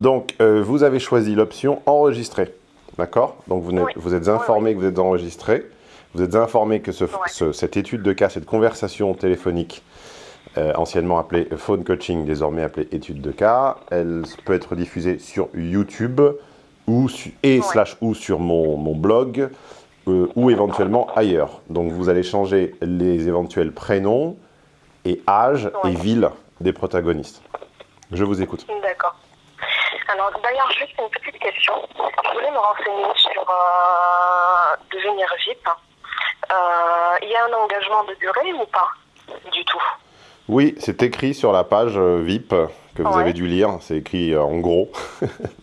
Donc, euh, vous avez choisi l'option enregistrer. D'accord Donc, vous, Oui. vous êtes informé que vous êtes enregistré. Vous êtes informé que ce- ce- cette étude de cas, cette conversation téléphonique, euh, anciennement appelée phone coaching, désormais appelée étude de cas, elle peut être diffusée sur YouTube ou su- et slash ou sur mon, mon blog euh, ou éventuellement ailleurs. Donc, vous allez changer les éventuels prénoms et âge et ville des protagonistes. Je vous écoute. D'accord. Alors, d'ailleurs, juste une petite question. Je voulais me renseigner sur euh, devenir VIP. Euh, Il y a un engagement de durée ou pas Du tout? Oui, c'est écrit sur la page euh, VIP que vous Ouais. avez dû lire. C'est écrit en gros.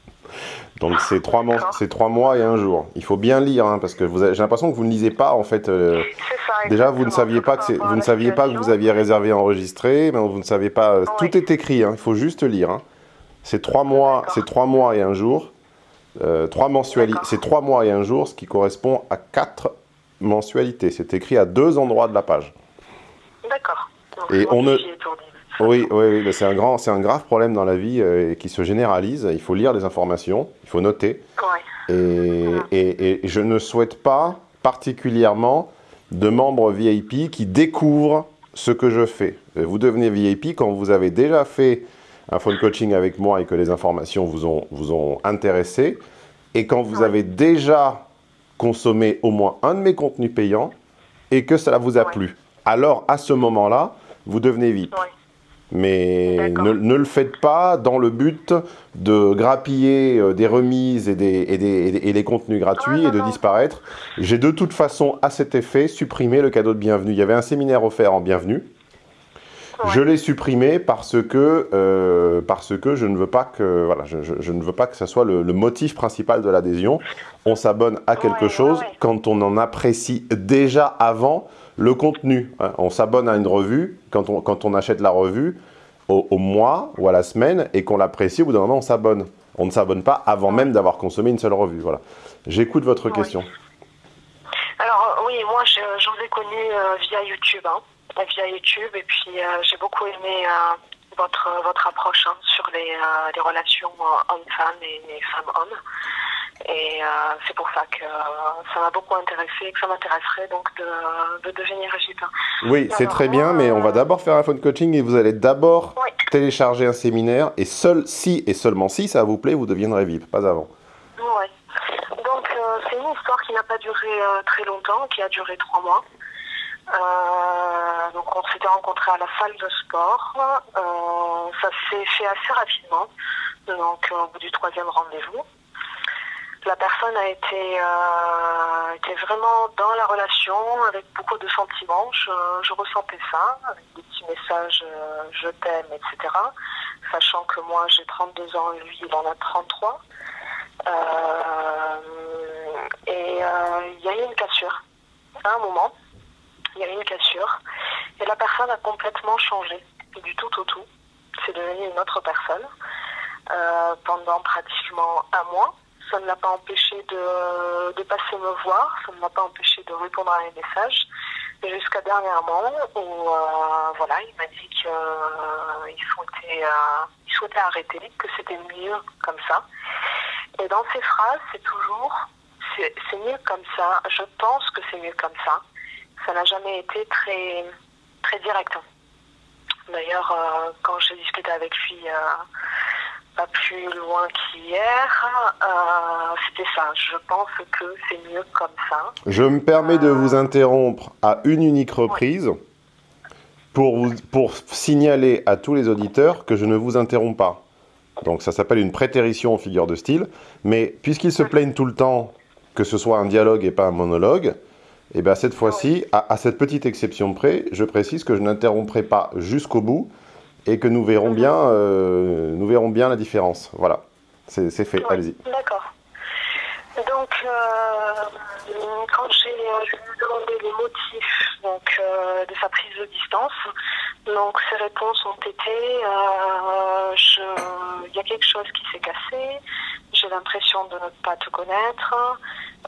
Donc c'est trois, trois mois et un jour. Il faut bien lire hein, parce que j'ai l'impression que vous ne lisez pas en fait. euh, ça. déjà, vous ne saviez pas que vous ne saviez pas que vous aviez réservé enregistré, mais vous ne saviez pas. euh, Oui. Tout est écrit. hein, il faut juste lire. hein. C'est trois mois, c'est trois mois et un jour. Euh, trois mensualités. C'est trois mois et un jour, ce qui correspond à quatre mensualités. C'est écrit à deux endroits de la page. D'accord. Et on ne-. Oui, oui, oui, c'est un grand, c'est un grave problème dans la vie euh, qui se généralise. Il faut lire les informations, il faut noter. Ouais. Et, et- et je ne souhaite pas particulièrement de membres VIP qui découvrent ce que je fais. Euh, Vous devenez VIP quand vous avez déjà fait un phone coaching avec moi et que les informations vous ont, vous ont intéressé, et quand vous Ouais. avez déjà consommé au moins un de mes contenus payants et que cela vous a plu. Alors, à ce moment-là, vous devenez VIP. Mais ne, ne le faites pas dans le but de grappiller euh, des remises et, des, et, des, et des- et les contenus gratuits et de disparaître. J'ai de toute façon, à cet effet, supprimé le cadeau de bienvenue. Il y avait un séminaire offert en bienvenue. Ouais. Je l'ai supprimé parce que, euh, parce que je ne veux pas que, voilà, je, je- je ne veux pas que ça soit le, le motif principal de l'adhésion. On s'abonne à quelque ouais, chose ouais. quand on en apprécie déjà avant le contenu. hein. On s'abonne à une revue quand on, quand on achète la revue au, au mois ou à la semaine et qu'on l'apprécie, au bout d'un moment, on s'abonne. On ne s'abonne pas avant même d'avoir consommé une seule revue. Voilà. J'écoute votre question. Alors, euh, oui, moi, je, je vous ai connu euh, via YouTube. hein. Via YouTube. Et puis, euh, j'ai beaucoup aimé euh, votre, votre approche hein, sur les, les relations hommes-femmes et, et femmes-hommes. Et euh, c'est pour ça que euh, ça m'a beaucoup intéressé et que ça m'intéresserait donc de, de devenir VIP. Oui, c'est très bien, mais on va euh, d'abord faire un phone coaching et vous allez d'abord Oui. télécharger un séminaire et seul si et seulement si ça vous plaît, vous deviendrez VIP, pas avant. Ouais. Donc, euh, c'est une histoire qui n'a pas duré très longtemps, qui a duré trois mois. Donc, on s'était rencontrés à la salle de sport. Ça s'est fait assez rapidement, donc au bout du troisième rendez-vous. La personne a été, euh, était vraiment dans la relation avec beaucoup de sentiments. Je, ressentais ça, avec des petits messages euh, je t'aime, etc. Sachant que moi j'ai 32 ans et lui il en a 33. Euh, et il y a eu une cassure. À un moment, il y a eu une cassure. Et la personne a complètement changé, du tout au tout. C'est devenu une autre personne pendant pratiquement un mois. Ça ne l'a pas empêché de, de passer me voir, ça ne m'a pas empêché de répondre à mes messages. Jusqu'à dernièrement où euh, voilà, il m'a dit qu'il souhaitait, euh, il souhaitait arrêter, que c'était mieux comme ça. Et dans ces phrases, c'est toujours c'est mieux comme ça, je pense que c'est mieux comme ça. Ça n'a jamais été très, très direct. D'ailleurs, euh, quand j'ai discuté avec lui euh, pas plus loin qu'hier, euh, c'était ça. Je pense que c'est mieux comme ça. Je me permets de vous interrompre à une unique reprise pour, vous, pour signaler à tous les auditeurs que je ne vous interromps pas. Donc ça s'appelle une prétérition en figure de style. Mais puisqu'ils se plaignent tout le temps que ce soit un dialogue et pas un monologue, et bien cette fois-ci, à, à cette petite exception près, je précise que je n'interromprai pas jusqu'au bout et que nous verrons bien, euh, nous verrons bien la différence. Voilà, c'est fait, Oui, allez-y. D'accord. Donc, euh, quand j'ai euh, demandé les motifs donc, euh, de sa prise de distance, donc ses réponses ont été il y a quelque chose qui s'est cassé, j'ai l'impression de ne pas te connaître,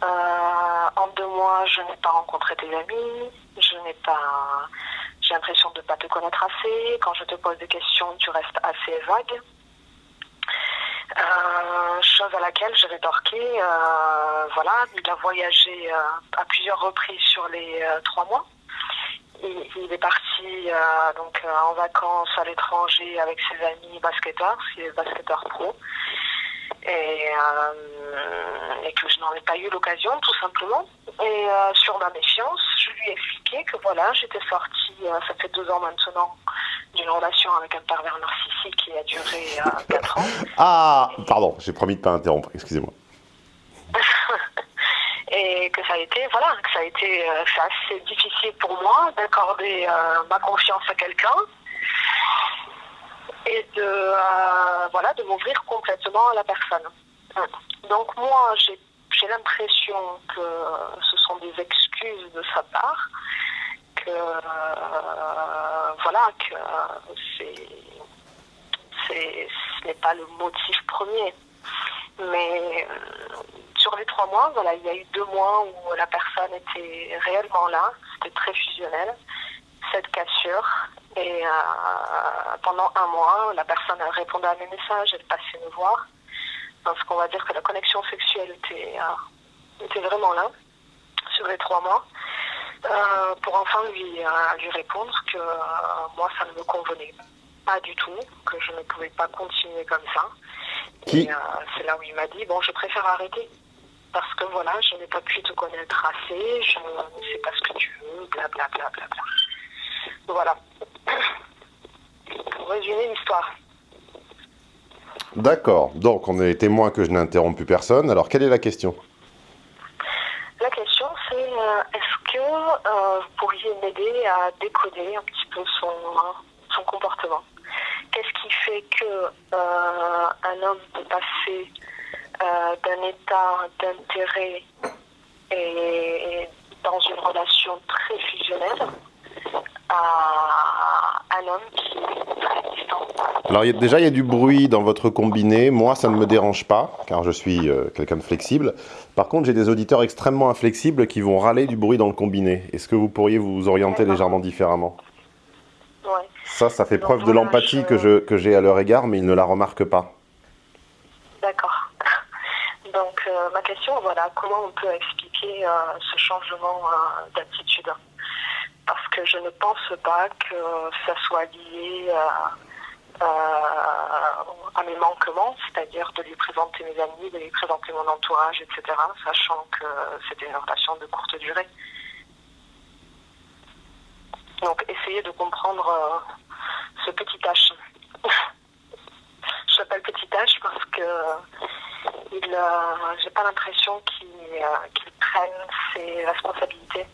en deux mois je n'ai pas rencontré tes amis, je n'ai pas j'ai l'impression de ne pas te connaître assez, quand je te pose des questions tu restes assez vague. Euh, chose à laquelle je rétorqué, euh, voilà, il a voyagé euh, à plusieurs reprises sur les trois mois. Il, est parti donc en vacances à l'étranger avec ses amis basketteurs, il est basketteur pro, et, et que je n'en ai pas eu l'occasion tout simplement. Et sur ma méfiance, je lui ai expliqué que voilà, j'étais sortie, euh, ça fait deux ans maintenant, d'une relation avec un pervers narcissique qui a duré euh, quatre ans. Ah, pardon, j'ai promis de pas interrompre, excusez-moi. et que ça a été voilà que ça a été euh, c'est assez difficile pour moi d'accorder euh, ma confiance à quelqu'un et de euh, voilà de m'ouvrir complètement à la personne donc moi j'ai j'ai l'impression que ce sont des excuses de sa part que euh, voilà que c'est c'est ce n'est pas le motif premier mais euh, sur les trois mois, voilà, il y a eu deux mois où la personne était réellement là, c'était très fusionnel, cette cassure. Et euh, pendant un mois, la personne répondait à mes messages, elle passait me voir. Parce qu'on va dire que la connexion sexuelle était, euh, était vraiment là, sur les trois mois. Euh, pour enfin lui, euh, lui répondre que moi, ça ne me convenait pas du tout, que je ne pouvais pas continuer comme ça. Qui- Et c'est là où il m'a dit, bon, je préfère arrêter. Parce que voilà, je n'ai pas pu te connaître assez, je ne sais pas ce que tu veux, blablabla. Bla, bla, bla. Voilà. Pour résumer l'histoire. D'accord, donc on est témoin que je n'ai interrompu personne. Alors, quelle est la question? La question, c'est euh, est-ce que euh, vous pourriez m'aider à décoder un petit peu son, comportement? Qu'est-ce qui fait que euh, un homme peut passer d'un état d'intérêt et dans une relation très fusionnelle à un homme qui est très distant Alors, il y a- déjà, il y a du bruit dans votre combiné. Moi, ça ne me dérange pas, car je suis euh, quelqu'un de flexible. Par contre, j'ai des auditeurs extrêmement inflexibles qui vont râler du bruit dans le combiné. Est-ce que vous pourriez vous orienter légèrement différemment? Ouais. Ça, ça fait Donc, preuve de l'empathie je- que j'ai à leur égard, mais ils ne la remarquent pas. D'accord. Donc euh, ma question, voilà, comment on peut expliquer euh, ce changement d'attitude? Parce que je ne pense pas que ça soit lié à mes manquements, c'est-à-dire de lui présenter mes amis, de lui présenter mon entourage, etc., sachant que c'était une relation de courte durée. Donc essayez de comprendre euh, ce petit H. Je l'appelle petit H parce que il, euh, j'ai pas l'impression qu'il euh, qu'il prenne ses responsabilités.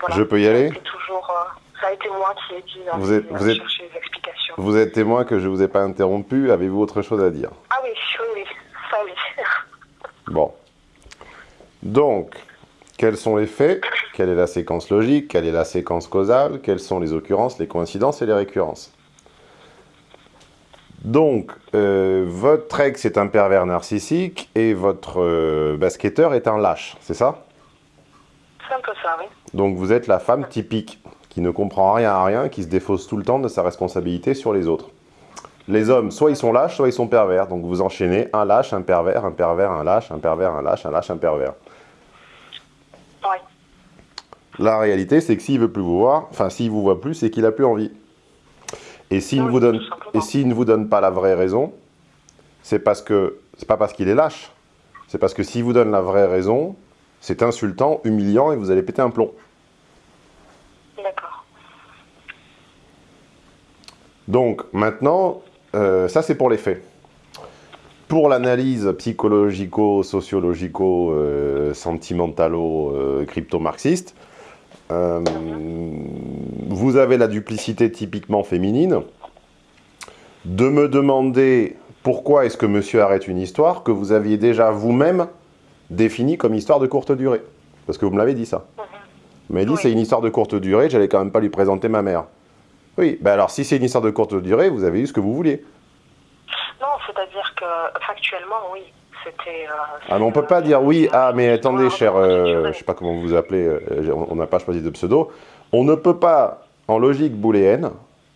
Voilà. Je peux y aller toujours, euh, ça a été moi qui ai dû euh, Vous êtes- vous êtes- chercher des explications. Vous êtes témoin que je vous ai pas interrompu. Avez-vous autre chose à dire? Ah oui, oui, oui, ça oui. Bon. Donc, quels sont les faits? Quelle est la séquence logique? Quelle est la séquence causale? Quelles sont les occurrences, les coïncidences et les récurrences? Donc, euh, votre ex est un pervers narcissique et votre euh, basketteur est un lâche, c'est ça? C'est un peu ça, oui. Donc vous êtes la femme typique, qui ne comprend rien à rien, qui se défausse tout le temps de sa responsabilité sur les autres. Les hommes, soit ils sont lâches, soit ils sont pervers. Donc vous enchaînez un lâche, un pervers, un pervers, un lâche, un pervers, un lâche, un lâche, un pervers. Oui, La réalité, c'est que s'il veut plus vous voir, enfin s'il vous voit plus, c'est qu'il a plus envie. Et s'il ne Oui, vous donne, et s'il ne vous donne pas la vraie raison, c'est parce que c'est pas parce qu'il est lâche. C'est parce que s'il vous donne la vraie raison, c'est insultant, humiliant et vous allez péter un plomb. d'accord. Donc maintenant, euh, ça c'est pour les faits. Pour l'analyse psychologico, euh, euh, vous avez la duplicité typiquement féminine de me demander pourquoi est-ce que monsieur arrête une histoire que vous aviez déjà vous-même définie comme histoire de courte durée. Parce que vous me l'avez dit ça. Vous m'avez dit Oui. c'est une histoire de courte durée, j'allais quand même pas lui présenter ma mère. Oui, ben alors si c'est une histoire de courte durée, vous avez eu ce que vous vouliez. Non, c'est-à-dire que factuellement, oui, c'était. euh, Ah mais on c'est, peut pas euh, dire oui, ah mais attendez cher, euh, je sais pas comment vous vous appelez, euh, on on n'a pas choisi de pseudo, on ne peut pas, en logique booléenne,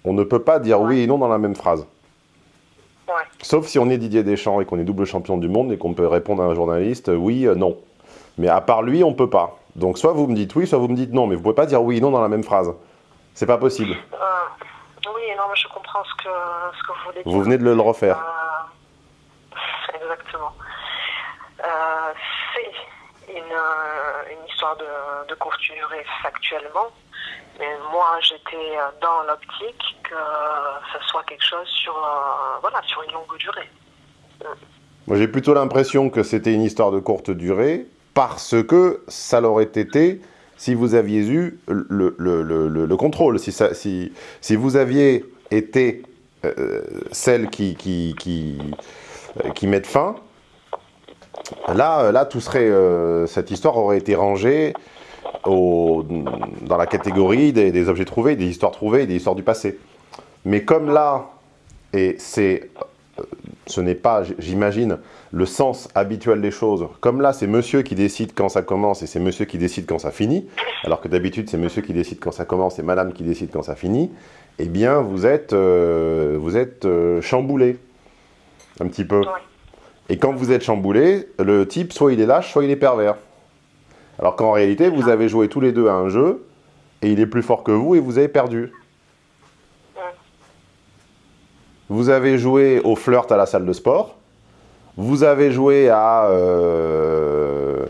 on ne peut pas dire oui et non dans la même phrase. Sauf si on est Didier Deschamps et qu'on est double champion du monde et qu'on peut répondre à un journaliste oui, non. Mais à part lui, on peut pas. Donc soit vous me dites oui, soit vous me dites non, mais vous pouvez pas dire oui et non dans la même phrase. C'est pas possible. oui, non, mais je comprends ce que, ce que vous voulez dire. Vous venez de le refaire. exactement. c'est une, histoire de, de factuellement, mais moi j'étais dans l'optique que ce soit quelque chose sur, voilà, sur une longue durée. Moi j'ai plutôt l'impression que c'était une histoire de courte durée, parce que ça l'aurait été si vous aviez eu le, le, le, le contrôle, si, ça, si, si, vous aviez été euh, celle qui, qui, qui, euh, qui met fin, Là, là tout serait, euh, cette histoire aurait été rangée au, dans la catégorie des, objets trouvés, des histoires trouvées, des histoires du passé. Mais comme là, et c'est, euh, ce n'est pas, j'imagine, le sens habituel des choses, comme là, c'est monsieur qui décide quand ça commence et c'est monsieur qui décide quand ça finit, alors que d'habitude, c'est monsieur qui décide quand ça commence et madame qui décide quand ça finit, eh bien, vous êtes, euh, vous êtes chamboulé, un petit peu. Et quand vous êtes chamboulé, le type, soit il est lâche, soit il est pervers. Alors qu'en réalité, vous avez joué tous les deux à un jeu, et il est plus fort que vous, et vous avez perdu. Vous avez joué au flirt à la salle de sport. Vous avez joué à... Euh,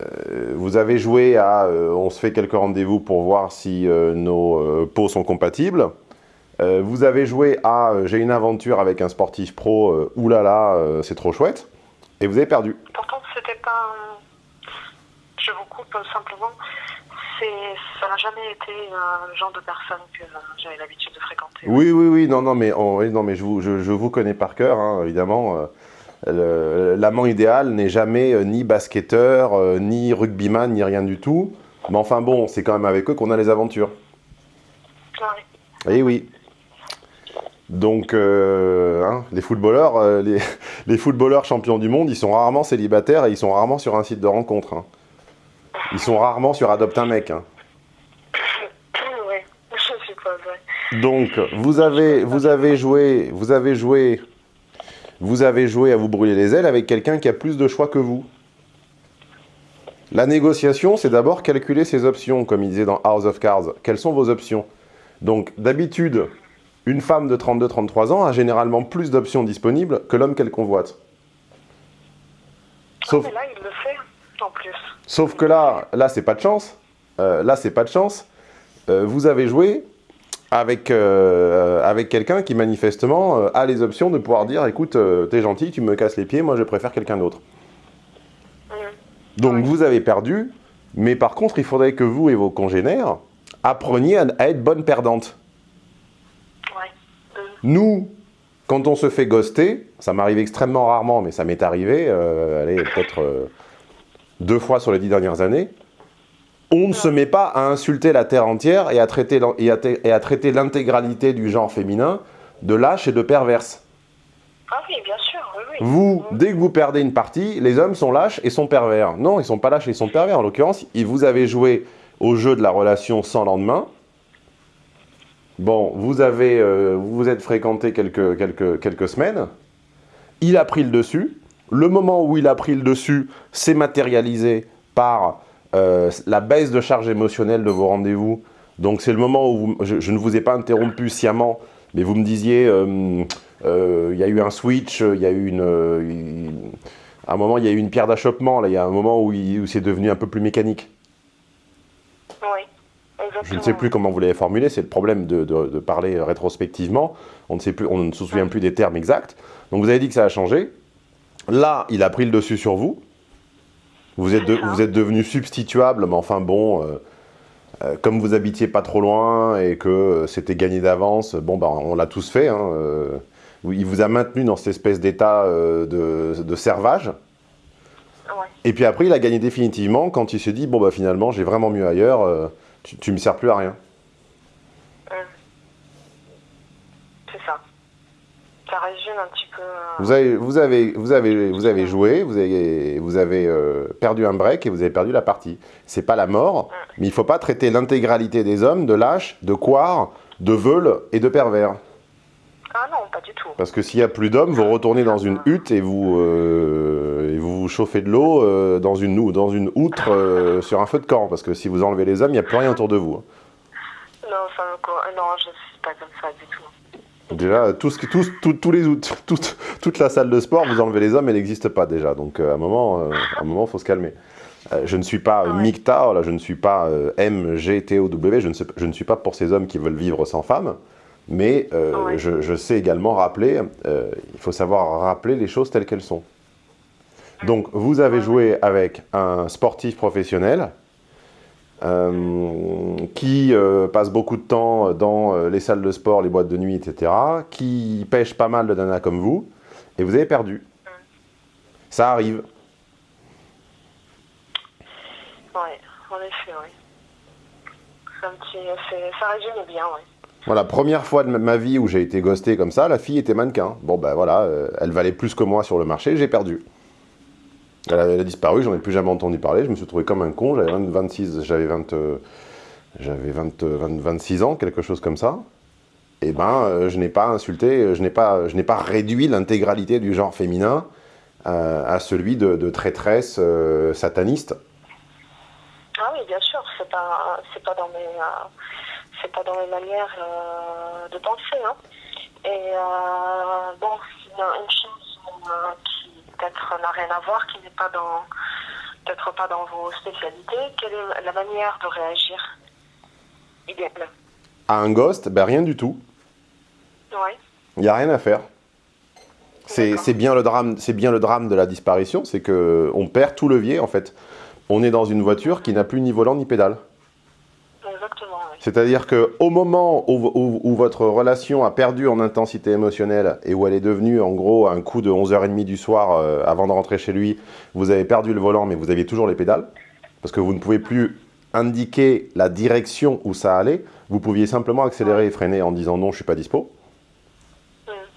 euh, vous avez joué à... Euh, on se fait quelques rendez-vous pour voir si nos peaux sont compatibles. Vous avez joué à j'ai une aventure avec un sportif pro, oulala, c'est trop chouette, et vous avez perdu. Pourtant, c'était pas. Simplement. Ça n'a jamais été le genre de personne que j'avais l'habitude de fréquenter. Oui, oui, oui, non, non, mais, non, mais je, vous, je, vous connais par cœur, hein, évidemment. L'amant idéal n'est jamais ni basketteur, ni rugbyman, ni rien du tout. Mais enfin bon, c'est quand même avec eux qu'on a les aventures. Oui. Eh oui. Donc, euh, hein, les, footballeurs, euh, les, footballeurs champions du monde, ils sont rarement célibataires et ils sont rarement sur un site de rencontre. Hein. Ils sont rarement sur Adopte un mec. Hein. Donc, vous avez, vous avez joué, vous avez joué, vous avez joué à vous brûler les ailes avec quelqu'un qui a plus de choix que vous. La négociation, c'est d'abord calculer ses options, comme il disait dans House of Cards. Quelles sont vos options? Donc, d'habitude, une femme de 32-33 ans a généralement plus d'options disponibles que l'homme qu'elle convoite. Sauf... là, il le fait, en plus. Sauf que là, là c'est pas de chance. Euh, là, c'est pas de chance. Euh, vous avez joué avec, euh, avec quelqu'un qui, manifestement, a les options de pouvoir dire « Écoute, t'es gentil, tu me casses les pieds, moi, je préfère quelqu'un d'autre. Donc, vous avez perdu, mais par contre, il faudrait que vous et vos congénères appreniez à, à être bonnes perdantes. Nous, quand on se fait ghoster, ça m'arrive extrêmement rarement, mais ça m'est arrivé, allez, peut-être deux fois sur les dix dernières années, on ne se met pas à insulter la Terre entière et à traiter, l'intégralité du genre féminin de lâche et de perverse. Ah oui, bien sûr, oui, oui. Vous, dès que vous perdez une partie, les hommes sont lâches et sont pervers. Non, ils sont pas lâches et ils sont pervers. En l'occurrence, vous avez joué au jeu de la relation sans lendemain, Bon, vous avez, euh, vous êtes fréquenté quelques, quelques, quelques semaines. Il a pris le dessus. Le moment où il a pris le dessus s'est matérialisé par euh, la baisse de charge émotionnelle de vos rendez-vous. Donc c'est le moment où je, ne vous ai pas interrompu sciemment, mais vous me disiez, euh, il y a eu un switch, il y a eu une... à un moment, il y a eu une pierre d'achoppement, il y a un moment où, où c'est devenu un peu plus mécanique. Oui. Je ne sais plus comment vous l'avez formulé, c'est le problème de, parler rétrospectivement. On ne, sait plus, on ne se souvient plus des termes exacts. Donc vous avez dit que ça a changé. Là, il a pris le dessus sur vous. Vous êtes, vous êtes devenu substituable, mais enfin bon, euh, euh, comme vous habitiez pas trop loin et que euh, c'était gagné d'avance, bon, ben, on l'a tous fait. Hein, il vous a maintenu dans cette espèce d'état de, servage. Et puis après, il a gagné définitivement quand il s'est dit, bon, bah, finalement, j'ai vraiment mieux ailleurs tu, tu me sers plus à rien. C'est ça. Ça résume un petit peu... Euh, vous avez, vous avez, vous avez, vous avez joué, vous avez, vous avez euh, perdu un break et vous avez perdu la partie. C'est pas la mort, mais il faut pas traiter l'intégralité des hommes de lâches, de couards, de veules et de pervers. Ah non, pas du tout. Parce que s'il n'y a plus d'hommes, vous retournez dans une hutte et vous, euh, et vous chauffez de l'eau euh, dans, une, dans une outre euh, sur un feu de camp. Parce que si vous enlevez les hommes, il n'y a plus rien autour de vous. Non, non, je suis pas comme ça du tout. Déjà, tout ce, les, out- toute, la salle de sport, vous enlevez les hommes, elle n'existe pas déjà. Donc euh, à un moment, euh, un moment, faut se calmer. Euh, je ne suis pas euh, Ouais. MGTOW, là, je ne suis pas euh, MGTOW, je ne, sais- je ne suis pas pour ces hommes qui veulent vivre sans femmes, mais euh, Ouais. je, je sais également rappeler, euh, il faut savoir rappeler les choses telles qu'elles sont. Donc vous avez joué avec un sportif professionnel euh, qui euh, passe beaucoup de temps dans euh, les salles de sport, les boîtes de nuit, etc., qui pêche pas mal de nanas comme vous, et vous avez perdu. Ça arrive. Ouais, en effet, oui. Un petit, ça résume bien, oui. Voilà, première fois de ma- vie où j'ai été ghosté comme ça, la fille était mannequin. Bon ben voilà, elle valait plus que moi sur le marché, j'ai perdu. Elle a, elle a disparu, j'en ai plus jamais entendu parler, je me suis trouvé comme un con, j'avais 20 26, j'avais 20, euh, j'avais 20, euh, 20 26 ans, quelque chose comme ça. Et ben, euh, je n'ai pas insulté, je n'ai pas, je pas réduit l'intégralité du genre féminin à celui de, traîtresse sataniste. Ah oui, bien sûr, c'est pas, pas dans mes, euh, pas dans mes manières de penser, hein. Et bon, a une chose qui peut-être n'a rien à voir, qui n'est pas dans, peut-être pas dans vos spécialités. Quelle est la manière de réagir? Idéale À un ghost, ben rien du tout. Oui, Il n'y a rien à faire. C'est bien, le drame- c'est bien le drame de la disparition, c'est que on perd tout levier en fait. On est dans une voiture qui n'a plus ni volant ni pédale. C'est-à-dire qu'au moment où, où- où votre relation a perdu en intensité émotionnelle et où elle est devenue en gros un coup de 11h30 du soir euh, avant de rentrer chez lui, vous avez perdu le volant mais vous aviez toujours les pédales, parce que vous ne pouvez plus indiquer la direction où ça allait, vous pouviez simplement accélérer et freiner en disant non je suis pas dispo.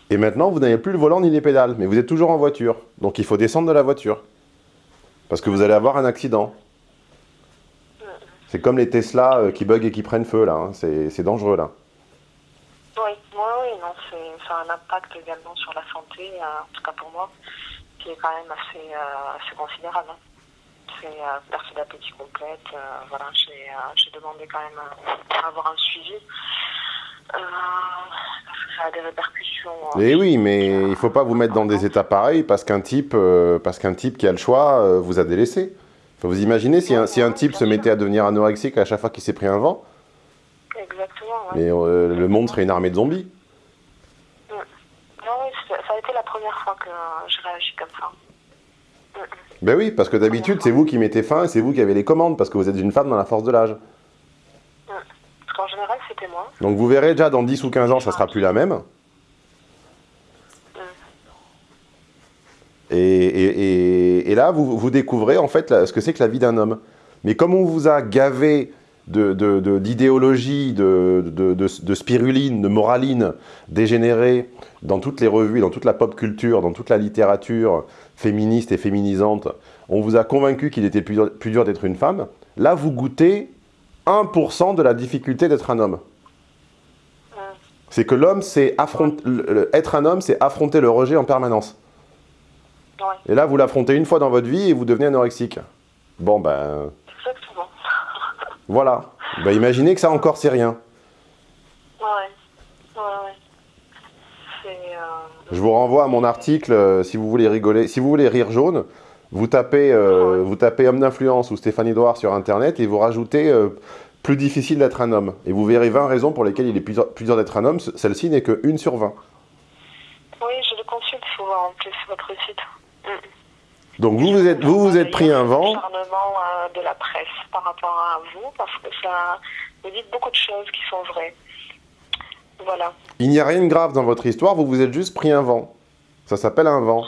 Et maintenant, vous n'avez plus le volant ni les pédales, mais vous êtes toujours en voiture. Donc il faut descendre de la voiture. Parce que vous allez avoir un accident. C'est comme les Tesla euh, qui bug et qui prennent feu, là. hein. C'est dangereux, là. Oui, oui, oui, non, c'est, ça a un impact également sur la santé, euh, en tout cas pour moi, qui est quand même assez, euh, assez considérable. hein. C'est euh, perte d'appétit complète. voilà, j'ai, demandé quand même à avoir un suivi. Parce que ça a des répercussions. Et oui, mais il faut pas vous mettre dans des états pareils parce qu'un type, parce qu'un type qui a le choix vous a délaissé. Vous imaginer si un, si un type se mettait à devenir anorexique à chaque fois qu'il s'est pris un vent, Exactement, ouais. mais euh, le monde serait une armée de zombies. Non, oui, ça a été la première fois que je réagis comme ça. Mm, mm. Ben oui, parce que d'habitude, c'est vous qui mettez fin et c'est vous qui avez les commandes parce que vous êtes une femme dans la force de l'âge. Parce qu'en général, c'était moi. Donc vous verrez déjà dans 10 ou 15 ans, ça sera plus la même. Et, et- et- et là, vous, vous découvrez en fait la- ce que c'est que la vie d'un homme. Mais comme on vous a gavé d'idéologie, de, de, de- de spiruline, de moraline dégénérée dans toutes les revues, dans toute la pop culture, dans toute la littérature féministe et féminisante, on vous a convaincu qu'il était plus dur, plus dur d'être une femme. Là, vous goûtez 1% de la difficulté d'être un homme. Mm. C'est que l'homme, c'est affronter, être un homme, c'est affronter le rejet en permanence. Ouais, Et là, vous l'affrontez une fois dans votre vie et vous devenez anorexique. Bon, ben, exactement. voilà. Ben, imaginez que ça encore, c'est rien. Ouais, ouais. Euh... Je vous renvoie à mon article, euh, si vous voulez rigoler, si vous voulez rire jaune, vous tapez, euh, vous tapez homme d'influence ou Stéphanie Doire sur Internet et vous rajoutez euh, plus difficile d'être un homme. Et vous verrez 20 raisons pour lesquelles il est plus dur, plus dur d'être un homme. Celle-ci n'est que une sur 20. Oui, je le consulte souvent en plus, votre site. Donc vous vous êtes, vous, vous êtes pris un vent. Euh, de la presse par rapport à vous, parce que ça vous dites beaucoup de choses qui sont vraies. Voilà. Il n'y a rien de grave dans votre histoire, vous vous êtes juste pris un vent. Ça s'appelle un vent.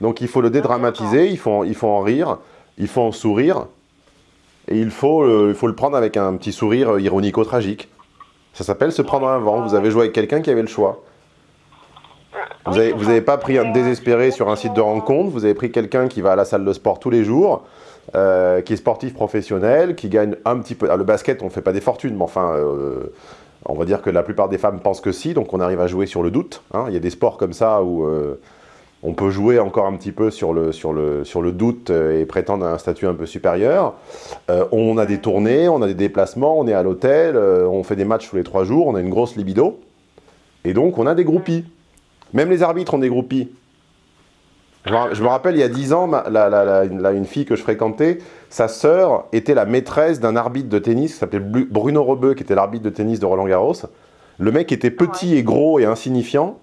Donc il faut le dédramatiser, il faut, il faut en rire, il faut en sourire, et il faut, le- il faut le prendre avec un petit sourire ironico-tragique. Ça s'appelle se prendre un vent. Vous avez joué avec quelqu'un qui avait le choix. Vous n'avez avez pas pris un désespéré sur un site de rencontre, vous avez pris quelqu'un qui va à la salle de sport tous les jours, euh, qui est sportif professionnel, qui gagne un petit peu... ah, le basket, on ne fait pas des fortunes, mais enfin, euh, On va dire que la plupart des femmes pensent que si, donc on arrive à jouer sur le doute. hein. Il y a des sports comme ça où euh, on peut jouer encore un petit peu sur le, sur le, sur le doute et prétendre à un statut un peu supérieur. On a des tournées, on a des déplacements, on est à l'hôtel, on fait des matchs tous les trois jours, on a une grosse libido. Et donc on a des groupies. Même les arbitres ont des groupies. Je me, rappelle, il y a 10 ans, la- la- la- la- une fille que je fréquentais, sa sœur était la maîtresse d'un arbitre de tennis qui s'appelait Bru- Bruno Rebeu, qui était l'arbitre de tennis de Roland Garros. Le mec était petit et gros et insignifiant,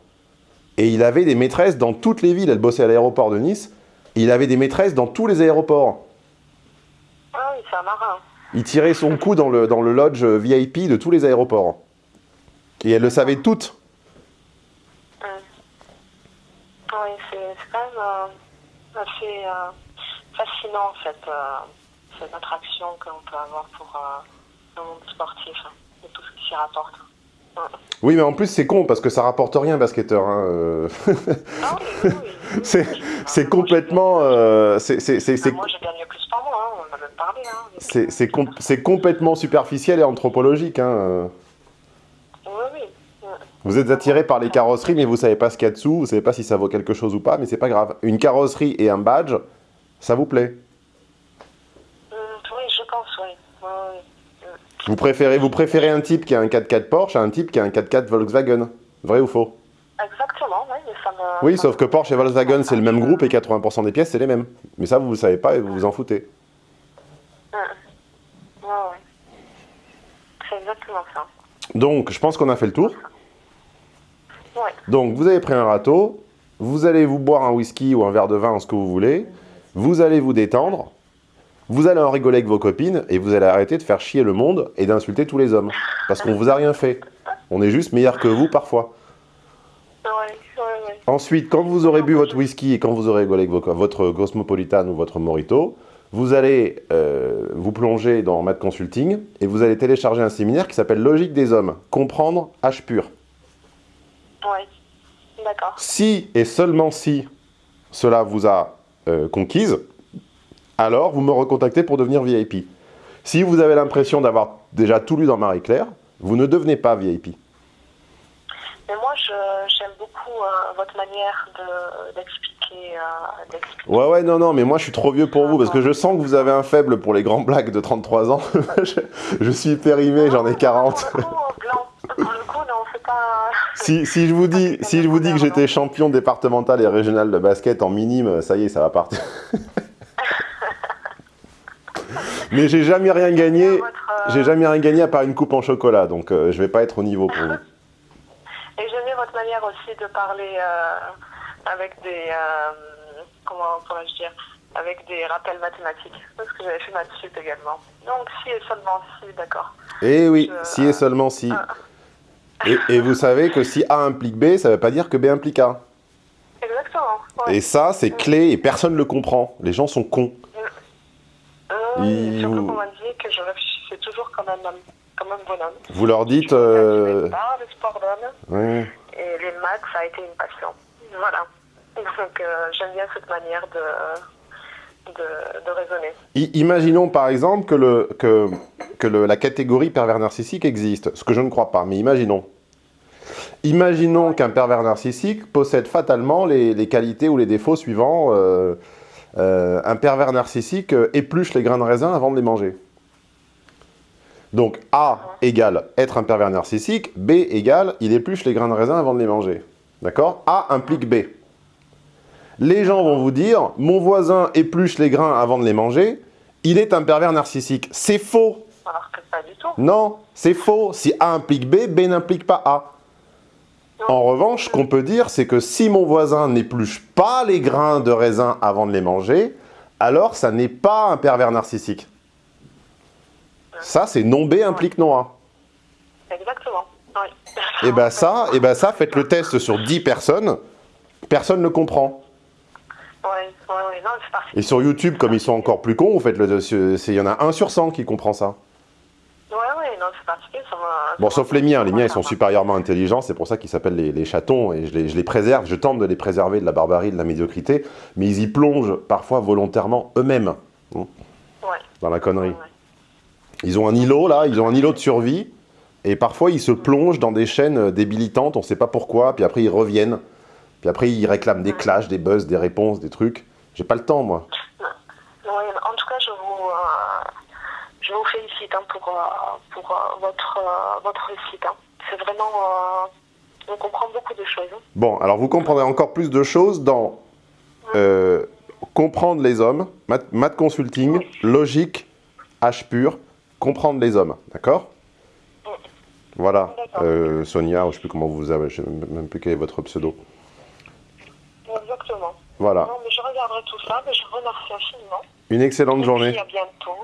et il avait des maîtresses dans toutes les villes. Elle bossait à l'aéroport de Nice, et il avait des maîtresses dans tous les aéroports. Ah oui, c'est un marin. Il tirait son coup dans le, dans le lodge VIP de tous les aéroports. Et elle le savait toutes. Oui, c'est c'est quand même euh, assez euh, fascinant cette, euh, cette attraction qu'on peut avoir pour le monde sportif hein, et tout ce qui s'y rapporte. Oui, mais en plus, c'est con, parce que ça rapporte rien, basketteur. hein. C'est- c'est complètement... euh, c'est- c'est- c'est- c'est- ah, Moi, j'ai gagné plus par mois, hein, on en a même parlé. Hein, avec- C'est c'est com- c'est complètement superficiel et anthropologique. hein, euh. Oui, oui. Ouais. Vous êtes attiré par les carrosseries, mais vous savez pas ce qu'il y a dessous, vous savez pas si ça vaut quelque chose ou pas, mais c'est pas grave. Une carrosserie et un badge, ça vous plaît. Hum, oui, je pense, oui. Oui, oui. Vous préférez, vous préférez un type qui a un 4x4 Porsche à un type qui a un 4x4 Volkswagen. Vrai ou faux Exactement, oui, mais ça me. Oui, sauf que Porsche et Volkswagen, c'est le même groupe et 80% des pièces, c'est les mêmes. Mais ça, vous ne savez pas et vous vous en foutez. Hum. Ouais, ouais. C'est exactement ça. Donc, je pense qu'on a fait le tour. Ouais. Donc, vous avez pris un râteau, vous allez vous boire un whisky ou un verre de vin, ce que vous voulez, vous allez vous détendre, vous allez en rigoler avec vos copines, et vous allez arrêter de faire chier le monde et d'insulter tous les hommes. Parce qu'on vous a rien fait. On est juste meilleur que vous parfois. Ouais, ouais, ouais. Ensuite, quand vous aurez bu votre whisky et quand vous aurez rigolé avec vos votre Cosmopolitan ou votre Morito, vous allez euh, vous plonger dans Mad Consulting et vous allez télécharger un séminaire qui s'appelle Logique des hommes, comprendre H pur. D'accord. Si et seulement si cela vous a euh, conquise, alors vous me recontactez pour devenir VIP. Si vous avez l'impression d'avoir déjà tout lu dans Marie-Claire, vous ne devenez pas VIP. Mais moi, je- j'aime beaucoup euh, votre manière de- d'expliquer. euh, d'expliquer. Ouais, ouais, non, non, mais moi je suis trop vieux pour vous parce que je sens que vous avez un faible pour les grands blagues de 33 ans. je, je suis périmé, j'en ai 40. Pour le coup, blanc. Pour le coup, non, c'est pas. Si, si je vous dis, si je vous dis que j'étais champion départemental et régional de basket en minime, ça y est, ça va partir. mais j'ai jamais rien gagné. Euh, J'ai jamais rien gagné à part une coupe en chocolat, donc euh, je vais pas être au niveau pour vous. Et j'aime bien votre manière aussi de parler euh, avec des. euh, comment pourrais-je dire Avec des rappels mathématiques. Parce que j'avais fait maths sup également. Donc, si et seulement si, d'accord. Eh oui, Je- si et seulement si. Et, et vous savez que si A implique B, ça veut pas dire que B implique A. Exactement. Ouais. Et ça, c'est clé et personne ne le comprend. Les gens sont cons. Euh, Il- et surtout qu'on m'a dit que je réfléchissais toujours comme un comme un bonhomme. Vous leur dites... Je euh, le sport d'homme ouais. et les maths, ça a été une passion. Voilà. Donc euh, j'aime bien cette manière de, de, de raisonner. I- imaginons par exemple que, le, que, que le- la catégorie pervers narcissique existe, ce que je ne crois pas, mais imaginons. Imaginons qu'un pervers narcissique possède fatalement les, les qualités ou les défauts suivants. euh, euh, un pervers narcissique euh, épluche les grains de raisin avant de les manger. Donc A égale être un pervers narcissique, B égale il épluche les grains de raisin avant de les manger. D'accord? A implique B. Les gens vont vous dire, mon voisin épluche les grains avant de les manger, il est un pervers narcissique. C'est faux. Alors que pas du tout. Non, c'est faux. Si A implique B, B n'implique pas A. En revanche, ce qu'on peut dire, c'est que si mon voisin n'épluche pas les grains de raisin avant de les manger, alors ça n'est pas un pervers narcissique. Ça, c'est non B implique non A. Exactement. Oui. Et ben ça, et ben ça, faites le test sur 10 personnes, personne ne comprend. Non, c'est parti. Et sur YouTube, comme ils sont encore plus cons, vous faites le, il y en a un sur 100 qui comprend ça. Oui, oui, non, c'est particulier. Ça Bon, sauf les miens, les miens ils sont supérieurement intelligents, c'est pour ça qu'ils s'appellent les, les chatons, et je les, je les préserve, je tente de les préserver de la barbarie, de la médiocrité, mais ils y plongent parfois volontairement eux-mêmes Ouais, dans la connerie. ouais, ouais. Ils ont un îlot là, ils ont un îlot de survie, Et parfois, ils se plongent dans des chaînes euh, débilitantes, on ne sait pas pourquoi, puis après, ils reviennent. Puis après, ils réclament des clashs, des buzz, des réponses, des trucs. J'ai pas le temps, moi. Oui, en tout cas, je vous, euh, je vous félicite hein, pour, euh, pour euh, votre, votre réussite. hein. C'est vraiment... on comprend beaucoup de choses. hein. Bon, alors vous comprendrez encore plus de choses dans comprendre les hommes, math, math consulting, logique, H pur, comprendre les hommes, d'accord? Voilà, Sonia, je sais plus comment vous vous avez, je sais même plus quel est votre pseudo. Exactement. Voilà, Non, mais je regarderai tout ça, mais je vous remercie infiniment. une excellente Et journée. puis, à bientôt.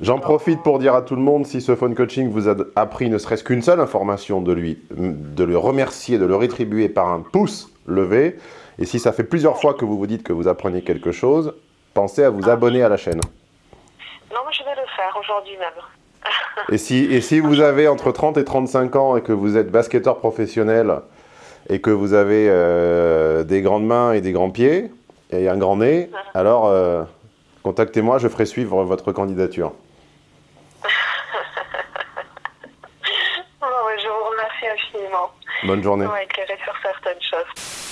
J'en profite pour dire à tout le monde, si ce phone coaching vous a appris ne serait-ce qu'une seule information de lui, de le remercier, de le rétribuer par un pouce levé. Et si ça fait plusieurs fois que vous vous dites que vous apprenez quelque chose, pensez à vous abonner à la chaîne. Non, mais je vais le faire aujourd'hui même. Et si, et si vous avez entre 30 et 35 ans et que vous êtes basketteur professionnel et que vous avez euh, des grandes mains et des grands pieds et un grand nez, alors euh, contactez-moi, je ferai suivre votre candidature. Je vous remercie infiniment. Bonne journée. On va éclairer sur certaines choses.